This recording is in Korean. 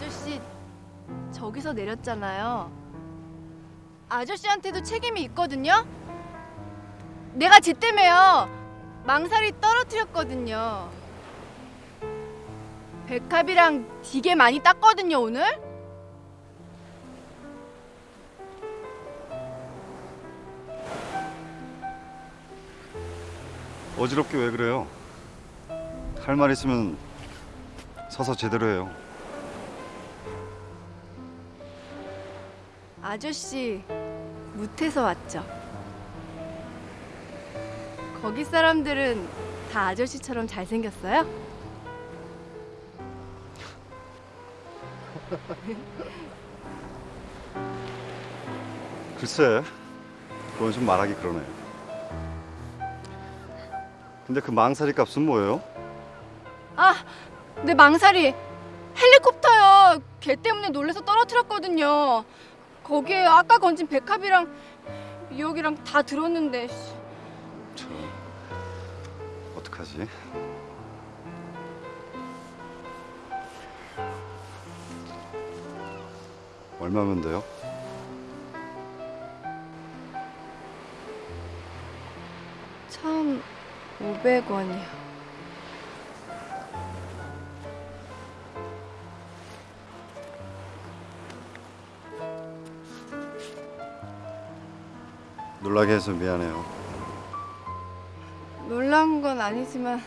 아저씨 저기서 내렸잖아요. 아저씨한테도 책임이 있거든요. 내가 쟤 때문에요. 망사리 떨어뜨렸거든요. 백합이랑 되게 많이 땄거든요 오늘. 어지럽게 왜 그래요? 할 말 있으면 서서 제대로 해요. 아저씨 무태서 왔죠. 거기 사람들은 다 아저씨처럼 잘생겼어요? 글쎄, 그건 좀 말하기 그러네. 근데 그 망사리 값은 뭐예요? 아, 내 망사리 헬리콥터요. 걔 때문에 놀래서 떨어뜨렸거든요. 거기에 아까 건진 백합이랑 미역이랑 다 들었는데 씨. 저 어떡하지? 얼마면 돼요? 천 오백 원이요. 놀라게 해서 미안해요. 놀란 건 아니지만